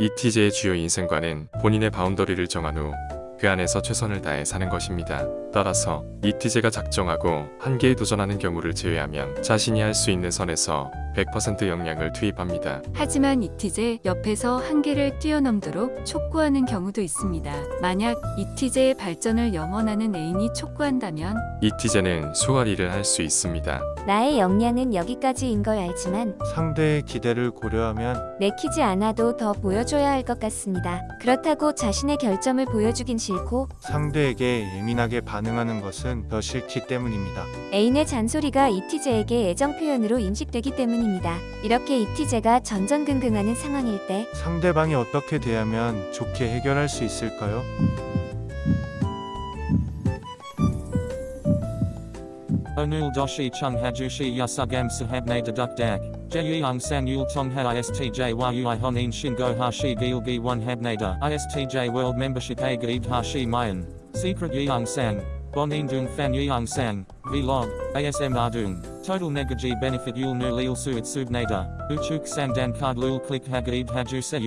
이티제의 주요 인생관은 본인의 바운더리를 정한 후 그 안에서 최선을 다해 사는 것입니다. 따라서 이티제가 작정하고 한계에 도전하는 경우를 제외하면 자신이 할 수 있는 선에서 100% 역량을 투입합니다. 하지만 이티제 옆에서 한계를 뛰어넘도록 촉구하는 경우도 있습니다. 만약 이티제의 발전을 염원하는 애인이 촉구한다면 이티제는 수월히를 할 수 있습니다. 나의 역량은 여기까지인 걸 알지만 상대의 기대를 고려하면 내키지 않아도 더 보여줘야 할 것 같습니다. 그렇다고 자신의 결점을 보여주긴 싫고 상대에게 예민하게 반응하는 것은 더 싫기 때문입니다. 애인의 잔소리가 이티제에게 애정 표현으로 인식되기 때문입니다. 이렇게 이티제가 전전긍긍하는 상황일 때 상대방이 어떻게 대하면 좋게 해결할 수 있을까요? Onul doshi chung hajushi yasugam sahabne deduk dak. Jeyung san yul tong ha istj a gaib hashi mayan. Secret yeung Bonin dung fan yeung sang. Vlog. ASM ardung. Total negaji benefit yul nu lil suit subnada. Uchuk sang dan card lul click hagaib haju se.